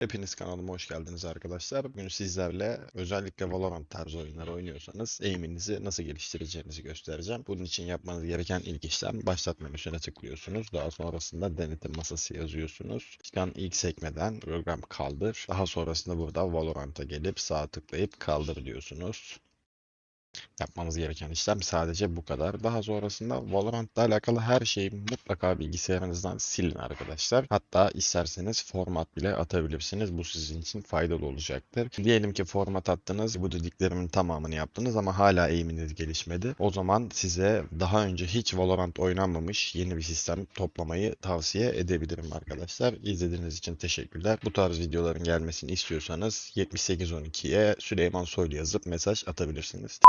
Hepiniz kanalıma hoş geldiniz arkadaşlar. Bugün sizlerle özellikle Valorant tarzı oyunları oynuyorsanız aim'inizi nasıl geliştireceğinizi göstereceğim. Bunun için yapmanız gereken ilk işlem başlat menüsüne tıklıyorsunuz. Daha sonrasında denetim masası yazıyorsunuz. Çıkan ilk sekmeden program kaldır. Daha sonrasında burada Valorant'a gelip sağ tıklayıp kaldır diyorsunuz. Yapmanız gereken işlem sadece bu kadar. Daha sonrasında Valorant'la alakalı her şeyi mutlaka bilgisayarınızdan silin arkadaşlar. Hatta isterseniz format bile atabilirsiniz. Bu sizin için faydalı olacaktır. Diyelim ki format attınız, bu dediklerimin tamamını yaptınız ama hala aim'iniz gelişmedi. O zaman size daha önce hiç Valorant oynanmamış yeni bir sistem toplamayı tavsiye edebilirim arkadaşlar. İzlediğiniz için teşekkürler. Bu tarz videoların gelmesini istiyorsanız 7812'ye Süleyman Soylu yazıp mesaj atabilirsiniz.